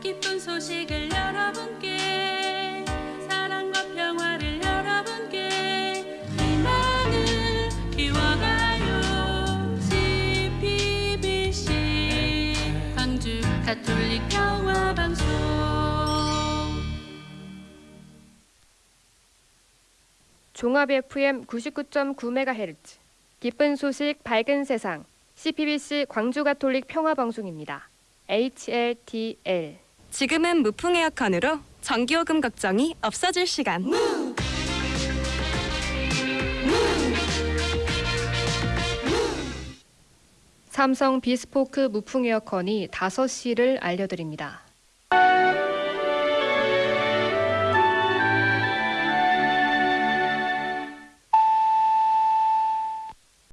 기쁜 소식을 여러분께 사랑과 평화를 여러분께. 희망을 키워가요 CPBC 광주 가톨릭 평화 방송. 종합 FM 99.9MHz 기쁜 소식 밝은 세상. CPBC 광주 가톨릭 평화 방송입니다. HLTL 지금은 무풍 에어컨으로 전기요금 걱정이 없어질 시간. 삼성 비스포크 무풍 에어컨이 5시를 알려드립니다.